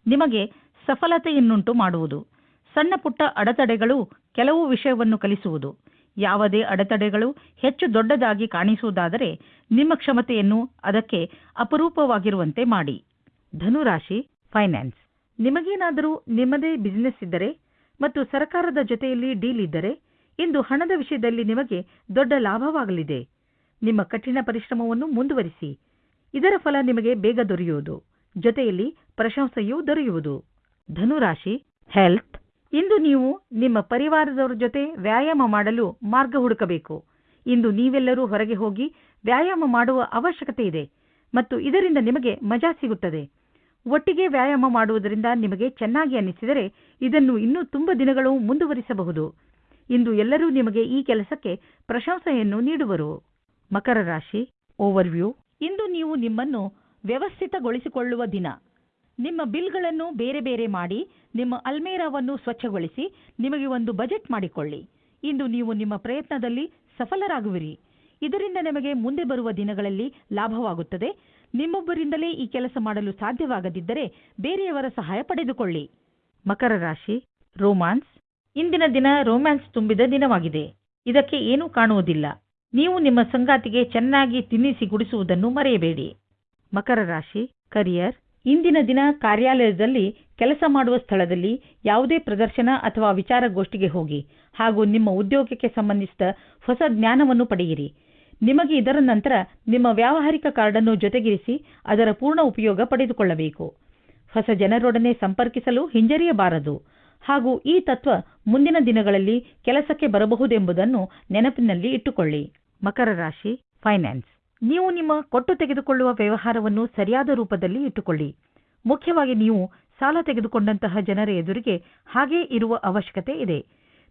ನಿಮಗೆ ಸಫಲತೆಯನ್ನುಂಟು ಮಾಡುವುದು. ಸಣ್ಣ ಪುಟ್ಟ ಅಡೆತಡೆಗಳು ಕೆಲವು ವಿಷಯವನ್ನು ಕಲಿಸುವುದು. ಯಾವುದೇ ಅಡೆತಡೆಗಳು ಹೆಚ್ಚು ದೊಡ್ಡದಾಗಿ ಕಾಣಿಸುವುದಾದರೆ ನಿಮ್ಮ ಕ್ಷಮತೆಯನ್ನು ಅದಕ್ಕೆ ಅಪರೂಪವಾಗಿರುವಂತೆ ಮಾಡಿ. ಧನುರಾಶಿ, ಫೈನಾನ್ಸ್. ನಿಮಗೇನಾದರೂ ನಿಮ್ಮದೇ ಬಿಸಿನೆಸ್ ಇದ್ದರೆ ಮತ್ತು ಸರ್ಕಾರದ ಜೊತೆಯಲ್ಲಿ ಡೀಲ್ ಇದ್ದರೆ ಇಂದು ಹಣದ ವಿಷಯದಲ್ಲಿ ನಿಮಗೆ ದೊಡ್ಡ ಲಾಭವಾಗಲಿದೆ. ನಿಮ್ಮ ಕಠಿಣ ಪರಿಶ್ರಮವನ್ನು ಮುಂದುವರಿಸಿ. ಇದರ ಫಲ ನಿಮಗೆ ಬೇಗ ದೊರೆಯುವುದು. ಜೊತೆಯಲ್ಲಿ ಪ್ರಶಂಸೆಯೂ ದೊರೆಯುವುದು. ಧನುರಾಶಿ, ಹೆಲ್ತ್. ಇಂದು ನೀವು ನಿಮ್ಮ ಪರಿವಾರದವರ ಜೊತೆ ವ್ಯಾಯಾಮ ಮಾಡಲು ಮಾರ್ಗ ಹುಡುಕಬೇಕು. ಇಂದು ನೀವೆಲ್ಲರೂ ಹೊರಗೆ ಹೋಗಿ ವ್ಯಾಯಾಮ ಮಾಡುವ ಅವಶ್ಯಕತೆ ಇದೆ ಮತ್ತು ಇದರಿಂದ ನಿಮಗೆ ಮಜಾ ಸಿಗುತ್ತದೆ. ಒಟ್ಟಿಗೆ ವ್ಯಾಯಾಮ ಮಾಡುವುದರಿಂದ ನಿಮಗೆ ಚೆನ್ನಾಗಿ ಅನ್ನಿಸಿದರೆ ಇದನ್ನು ಇನ್ನೂ ತುಂಬ ದಿನಗಳು ಮುಂದುವರಿಸಬಹುದು. ಇಂದು ಎಲ್ಲರೂ ನಿಮಗೆ ಈ ಕೆಲಸಕ್ಕೆ ಪ್ರಶಂಸೆಯನ್ನು ನೀಡುವರು. ಮಕರ ರಾಶಿ ಓವರ್ವ್ಯೂ ಇಂದು ನೀವು ನಿಮ್ಮನ್ನು ವ್ಯವಸ್ಥಿತಗೊಳಿಸಿಕೊಳ್ಳುವ ದಿನ. ನಿಮ್ಮ ಬಿಲ್ಗಳನ್ನು ಬೇರೆ ಬೇರೆ ಮಾಡಿ, ನಿಮ್ಮ ಅಲ್ಮೇರಾವನ್ನು ಸ್ವಚ್ಛಗೊಳಿಸಿ, ನಿಮಗೆ ಒಂದು ಬಜೆಟ್ ಮಾಡಿಕೊಳ್ಳಿ. ಇಂದು ನೀವು ನಿಮ್ಮ ಪ್ರಯತ್ನದಲ್ಲಿ ಸಫಲರಾಗುವಿರಿ. ಇದರಿಂದ ನಿಮಗೆ ಮುಂದೆ ಬರುವ ದಿನಗಳಲ್ಲಿ ಲಾಭವಾಗುತ್ತದೆ. ನಿಮ್ಮೊಬ್ಬರಿಂದಲೇ ಈ ಕೆಲಸ ಮಾಡಲು ಸಾಧ್ಯವಾಗದಿದ್ದರೆ ಬೇರೆಯವರ ಸಹಾಯ ಪಡೆದುಕೊಳ್ಳಿ. ಮಕರ ರಾಶಿ ರೋಮ್ಯಾನ್ಸ್ ಇಂದಿನ ದಿನ ರೋಮ್ಯಾನ್ಸ್ ತುಂಬಿದ ದಿನವಾಗಿದೆ. ಇದಕ್ಕೆ ಏನೂ ಕಾಣುವುದಿಲ್ಲ. ನೀವು ನಿಮ್ಮ ಸಂಗಾತಿಗೆ ಚೆನ್ನಾಗಿ ತಿನ್ನಿಸಿ ಗುಡಿಸುವುದನ್ನು ಮರೆಯಬೇಡಿ. ಮಕರ ರಾಶಿ, ಕರಿಯರ್. ಇಂದಿನ ದಿನ ಕಾರ್ಯಾಲಯದಲ್ಲಿ ಕೆಲಸ ಮಾಡುವ ಸ್ಥಳದಲ್ಲಿ ಯಾವುದೇ ಪ್ರದರ್ಶನ ಅಥವಾ ವಿಚಾರಗೋಷ್ಠಿಗೆ ಹೋಗಿ ಹಾಗೂ ನಿಮ್ಮ ಉದ್ಯೋಗಕ್ಕೆ ಸಂಬಂಧಿಸಿದ ಹೊಸ ಜ್ಞಾನವನ್ನು ಪಡೆಯಿರಿ. ನಿಮಗೆ ಇದರ ನಂತರ ನಿಮ್ಮ ವ್ಯಾವಹಾರಿಕ ಕಾರ್ಡನ್ನು ಜೊತೆಗಿರಿಸಿ ಅದರ ಪೂರ್ಣ ಉಪಯೋಗ ಪಡೆದುಕೊಳ್ಳಬೇಕು. ಹೊಸ ಜನರೊಡನೆ ಸಂಪರ್ಕಿಸಲು ಹಿಂಜರಿಯಬಾರದು ಹಾಗೂ ಈ ತತ್ವ ಮುಂದಿನ ದಿನಗಳಲ್ಲಿ ಕೆಲಸಕ್ಕೆ ಬರಬಹುದೆಂಬುದನ್ನು ನೆನಪಿನಲ್ಲಿ ಇಟ್ಟುಕೊಳ್ಳಿ. ಮಕರ ರಾಶಿ, ಫೈನಾನ್ಸ್. ನೀವು ನಿಮ್ಮ ಕೊಟ್ಟು ತೆಗೆದುಕೊಳ್ಳುವ ವ್ಯವಹಾರವನ್ನು ಸರಿಯಾದ ರೂಪದಲ್ಲಿ ಇಟ್ಟುಕೊಳ್ಳಿ. ಮುಖ್ಯವಾಗಿ ನೀವು ಸಾಲ ತೆಗೆದುಕೊಂಡಂತಹ ಜನರ ಎದುರಿಗೆ ಹಾಗೇ ಇರುವ ಅವಶ್ಯಕತೆ ಇದೆ.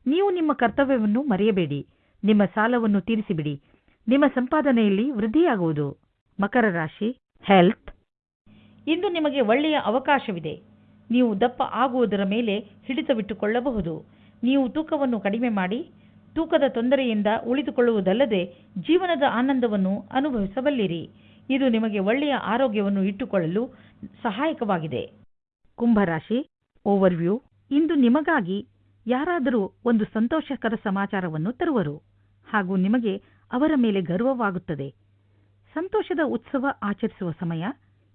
ನೀವು ನಿಮ್ಮ ಕರ್ತವ್ಯವನ್ನು ಮರೆಯಬೇಡಿ. ನಿಮ್ಮ ಸಾಲವನ್ನು ತೀರಿಸಿಬಿಡಿ. ನಿಮ್ಮ ಸಂಪಾದನೆಯಲ್ಲಿ ವೃದ್ಧಿಯಾಗುವುದು. ಮಕರ ರಾಶಿ ಹೆಲ್ತ್ ಇಂದು ನಿಮಗೆ ಒಳ್ಳೆಯ ಅವಕಾಶವಿದೆ. ನೀವು ದಪ್ಪ ಆಗುವುದರ ಮೇಲೆ ಹಿಡಿತವಿಟ್ಟುಕೊಳ್ಳಬಹುದು. ನೀವು ತೂಕವನ್ನು ಕಡಿಮೆ ಮಾಡಿ ತೂಕದ ತೊಂದರೆಯಿಂದ ಉಳಿದುಕೊಳ್ಳುವುದಲ್ಲದೆ ಜೀವನದ ಆನಂದವನ್ನು ಅನುಭವಿಸಬಲ್ಲಿರಿ. ಇದು ನಿಮಗೆ ಒಳ್ಳೆಯ ಆರೋಗ್ಯವನ್ನು ಇಟ್ಟುಕೊಳ್ಳಲು ಸಹಾಯಕವಾಗಿದೆ. ಕುಂಭರಾಶಿ ಓವರ್ವ್ಯೂ ಇಂದು ನಿಮಗಾಗಿ ಯಾರಾದರೂ ಒಂದು ಸಂತೋಷಕರ ಸಮಾಚಾರವನ್ನು ತರುವರು ಹಾಗೂ ನಿಮಗೆ ಅವರ ಮೇಲೆ ಗರ್ವವಾಗುತ್ತದೆ. ಸಂತೋಷದ ಉತ್ಸವ ಆಚರಿಸುವ ಸಮಯ,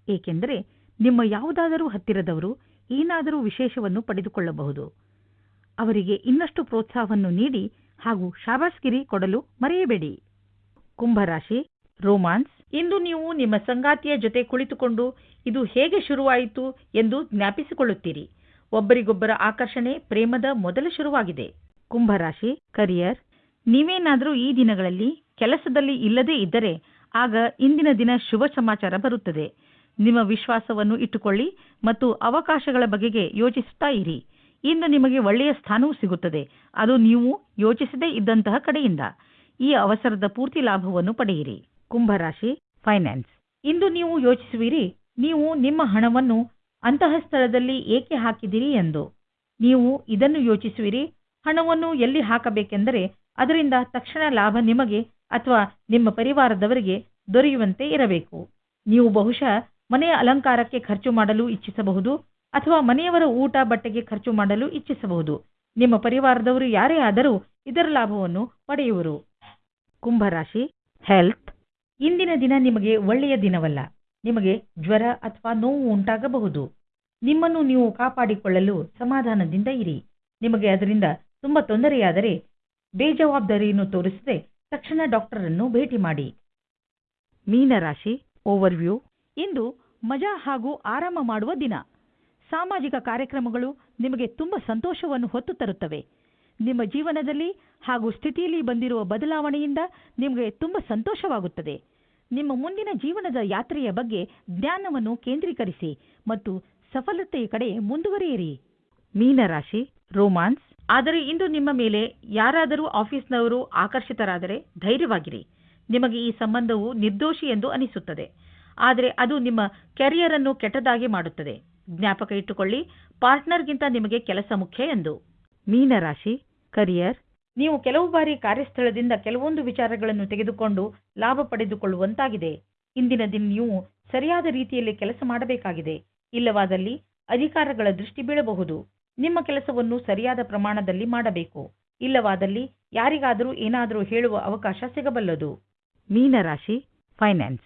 ಏಕೆಂದರೆ ನಿಮ್ಮ ಯಾವುದಾದರೂ ಹತ್ತಿರದವರು ಏನಾದರೂ ವಿಶೇಷವನ್ನು ಪಡೆದುಕೊಳ್ಳಬಹುದು. ಅವರಿಗೆ ಇನ್ನಷ್ಟು ಪ್ರೋತ್ಸಾಹವನ್ನು ನೀಡಿ ಹಾಗೂ ಶಾಬಾಸ್ಗಿರಿ ಕೊಡಲು ಮರೆಯಬೇಡಿ. ಕುಂಭರಾಶಿ ರೋಮಾನ್ಸ್. ಇಂದು ನೀವು ನಿಮ್ಮ ಸಂಗಾತಿಯ ಜೊತೆ ಕುಳಿತುಕೊಂಡು ಇದು ಹೇಗೆ ಶುರುವಾಯಿತು ಎಂದು ಜ್ಞಾಪಿಸಿಕೊಳ್ಳುತ್ತೀರಿ. ಒಬ್ಬರಿಗೊಬ್ಬರ ಆಕರ್ಷಣೆ ಪ್ರೇಮದ ಮೊದಲ ಶುರುವಾಗಿದೆ. ಕುಂಭರಾಶಿ ಕರಿಯರ್. ನೀವೇನಾದರೂ ಈ ದಿನಗಳಲ್ಲಿ ಕೆಲಸದಲ್ಲಿ ಇಲ್ಲದೇ ಇದ್ದರೆ ಆಗ ಇಂದಿನ ದಿನ ಶುಭ ಸಮಾಚಾರ ಬರುತ್ತದೆ. ನಿಮ್ಮ ವಿಶ್ವಾಸವನ್ನು ಇಟ್ಟುಕೊಳ್ಳಿ ಮತ್ತು ಅವಕಾಶಗಳ ಬಗೆಗೆ ಯೋಚಿಸುತ್ತಾ ಇರಿ. ಇಂದು ನಿಮಗೆ ಒಳ್ಳೆಯ ಸ್ಥಾನವೂ ಸಿಗುತ್ತದೆ. ಅದು ನೀವು ಯೋಚಿಸದೇ ಇದ್ದಂತಹ ಕಡೆಯಿಂದ ಈ ಅವಸರದ ಪೂರ್ತಿ ಲಾಭವನ್ನು ಪಡೆಯಿರಿ. ಕುಂಭರಾಶಿ ಫೈನಾನ್ಸ್ ಇಂದು ನೀವು ಯೋಚಿಸುವಿರಿ, ನೀವು ನಿಮ್ಮ ಹಣವನ್ನು ಅಂತಹ ಸ್ಥಳದಲ್ಲಿ ಏಕೆ ಹಾಕಿದಿರಿ ಎಂದು. ನೀವು ಇದನ್ನು ಯೋಚಿಸುವಿರಿ, ಹಣವನ್ನು ಎಲ್ಲಿ ಹಾಕಬೇಕೆಂದರೆ ಅದರಿಂದ ತಕ್ಷಣ ಲಾಭ ನಿಮಗೆ ಅಥವಾ ನಿಮ್ಮ ಪರಿವಾರದವರಿಗೆ ದೊರೆಯುವಂತೆ ಇರಬೇಕು. ನೀವು ಬಹುಶಃ ಮನೆಯ ಅಲಂಕಾರಕ್ಕೆ ಖರ್ಚು ಮಾಡಲು ಇಚ್ಛಿಸಬಹುದು ಅಥವಾ ಮನೆಯವರ ಊಟ ಬಟ್ಟೆಗೆ ಖರ್ಚು ಮಾಡಲು ಇಚ್ಛಿಸಬಹುದು. ನಿಮ್ಮ ಪರಿವಾರದವರು ಯಾರೇ ಆದರೂ ಇದರ ಲಾಭವನ್ನು ಪಡೆಯುವರು. ಕುಂಭರಾಶಿ ಹೆಲ್ತ್ ಇಂದಿನ ದಿನ ನಿಮಗೆ ಒಳ್ಳೆಯ ದಿನವಲ್ಲ. ನಿಮಗೆ ಜ್ವರ ಅಥವಾ ನೋವು ಉಂಟಾಗಬಹುದು. ನಿಮ್ಮನ್ನು ನೀವು ಕಾಪಾಡಿಕೊಳ್ಳಲು ಸಮಾಧಾನದಿಂದ ಇರಿ. ನಿಮಗೆ ಅದರಿಂದ ತುಂಬ ತೊಂದರೆಯಾದರೆ ಬೇಜವಾಬ್ದಾರಿಯನ್ನು ತೋರಿಸದೆ ತಕ್ಷಣ ಡಾಕ್ಟರನ್ನು ಭೇಟಿ ಮಾಡಿ. ಮೀನರಾಶಿ ಓವರ್ವ್ಯೂ ಇಂದು ಮಜಾ ಹಾಗೂ ಆರಾಮ ಮಾಡುವ ದಿನ. ಸಾಮಾಜಿಕ ಕಾರ್ಯಕ್ರಮಗಳು ನಿಮಗೆ ತುಂಬ ಸಂತೋಷವನ್ನು ಹೊತ್ತು ತರುತ್ತವೆ. ನಿಮ್ಮ ಜೀವನದಲ್ಲಿ ಹಾಗೂ ಸ್ಥಿತಿಯಲ್ಲಿ ಬಂದಿರುವ ಬದಲಾವಣೆಯಿಂದ ನಿಮಗೆ ತುಂಬ ಸಂತೋಷವಾಗುತ್ತದೆ. ನಿಮ್ಮ ಮುಂದಿನ ಜೀವನದ ಯಾತ್ರೆಯ ಬಗ್ಗೆ ಜ್ಞಾನವನ್ನು ಕೇಂದ್ರೀಕರಿಸಿ ಮತ್ತು ಸಫಲತೆಯ ಕಡೆ ಮುಂದುವರಿಯಿರಿ. ಮೀನರಾಶಿ, ರೋಮಾನ್ಸ್. ಆದರೆ ಇಂದು ನಿಮ್ಮ ಮೇಲೆ ಯಾರಾದರೂ ಆಫೀಸ್ನವರು ಆಕರ್ಷಿತರಾದರೆ ಧೈರ್ಯವಾಗಿರಿ. ನಿಮಗೆ ಈ ಸಂಬಂಧವು ನಿರ್ದೋಷಿ ಎಂದು ಅನಿಸುತ್ತದೆ. ಆದರೆ ಅದು ನಿಮ್ಮ ಕೆರಿಯರ್ ಅನ್ನು ಕೆಟ್ಟದಾಗಿ ಮಾಡುತ್ತದೆ. ಜ್ಞಾಪಕ ಇಟ್ಟುಕೊಳ್ಳಿ. ಪಾರ್ಟ್ನರ್ಗಿಂತ ನಿಮಗೆ ಕೆಲಸ ಮುಖ್ಯ ಎಂದು. ಮೀನರಾಶಿ, ಕರಿಯರ್. ನೀವು ಕೆಲವು ಬಾರಿ ಕಾರ್ಯಸ್ಥಳದಿಂದ ಕೆಲವೊಂದು ವಿಚಾರಗಳನ್ನು ತೆಗೆದುಕೊಂಡು ಲಾಭ ಪಡೆದುಕೊಳ್ಳುವಂತಾಗಿದೆ. ಇಂದಿನ ದಿನ ನೀವು ಸರಿಯಾದ ರೀತಿಯಲ್ಲಿ ಕೆಲಸ ಮಾಡಬೇಕಾಗಿದೆ. ಇಲ್ಲವಾದಲ್ಲಿ ಅಧಿಕಾರಗಳ ದೃಷ್ಟಿ ಬೀಳಬಹುದು. ನಿಮ್ಮ ಕೆಲಸವನ್ನು ಸರಿಯಾದ ಪ್ರಮಾಣದಲ್ಲಿ ಮಾಡಬೇಕು. ಇಲ್ಲವಾದಲ್ಲಿ ಯಾರಿಗಾದರೂ ಏನಾದರೂ ಹೇಳುವ ಅವಕಾಶ ಸಿಗಬಲ್ಲದು. ಮೀನರಾಶಿ, ಫೈನಾನ್ಸ್.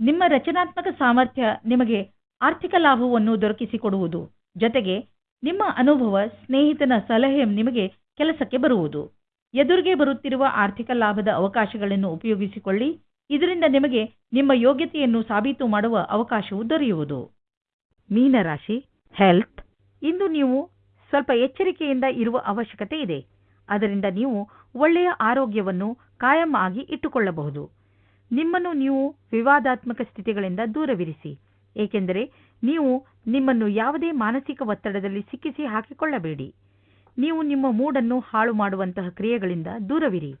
ನಿಮ್ಮ ರಚನಾತ್ಮಕ ಸಾಮರ್ಥ್ಯ ನಿಮಗೆ ಆರ್ಥಿಕ ಲಾಭವನ್ನು ದೊರಕಿಸಿಕೊಡುವುದು. ಜೊತೆಗೆ ನಿಮ್ಮ ಅನುಭವ, ಸ್ನೇಹಿತನ ಸಲಹೆ ನಿಮಗೆ ಕೆಲಸಕ್ಕೆ ಬರುವುದು. ಎದುರಿಗೆ ಬರುತ್ತಿರುವ ಆರ್ಥಿಕ ಲಾಭದ ಅವಕಾಶಗಳನ್ನು ಉಪಯೋಗಿಸಿಕೊಳ್ಳಿ. ಇದರಿಂದ ನಿಮಗೆ ನಿಮ್ಮ ಯೋಗ್ಯತೆಯನ್ನು ಸಾಬೀತು ಮಾಡುವ ಅವಕಾಶವು ದೊರೆಯುವುದು. ಮೀನರಾಶಿ, ಹೆಲ್ತ್. ಇಂದು ನೀವು ಸ್ವಲ್ಪ ಎಚ್ಚರಿಕೆಯಿಂದ ಇರುವ ಅವಶ್ಯಕತೆ ಇದೆ. ಅದರಿಂದ ನೀವು ಒಳ್ಳೆಯ ಆರೋಗ್ಯವನ್ನು ಕಾಯಂ ಆಗಿ ಇಟ್ಟುಕೊಳ್ಳಬಹುದು. ನಿಮ್ಮನ್ನು ನೀವು ವಿವಾದಾತ್ಮಕ ಸ್ಥಿತಿಗಳಿಂದ ದೂರವಿರಿಸಿ. ಏಕೆಂದರೆ ನೀವು ನಿಮ್ಮನ್ನು ಯಾವುದೇ ಮಾನಸಿಕ ಒತ್ತಡದಲ್ಲಿ ಸಿಕ್ಕಿಸಿ ಹಾಕಿಕೊಳ್ಳಬೇಡಿ. ನೀವು ನಿಮ್ಮ ಮೂಡನ್ನು ಹಾಳು ಮಾಡುವಂತಹ ಕ್ರಿಯೆಗಳಿಂದ ದೂರವಿರಿ.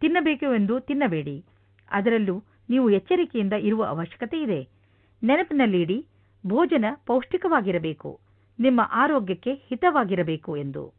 ತಿನ್ನಬೇಕು ಎಂದು ತಿನ್ನಬೇಡಿ. ಅದರಲ್ಲೂ ನೀವು ಎಚ್ಚರಿಕೆಯಿಂದ ಇರುವ ಅವಶ್ಯಕತೆ ಇದೆ. ನೆನಪಿನಲ್ಲಿಡಿ, ಭೋಜನ ಪೌಷ್ಟಿಕವಾಗಿರಬೇಕು. ನಿಮ್ಮ ಆರೋಗ್ಯಕ್ಕೆ ಹಿತವಾಗಿರಬೇಕು ಎಂದು.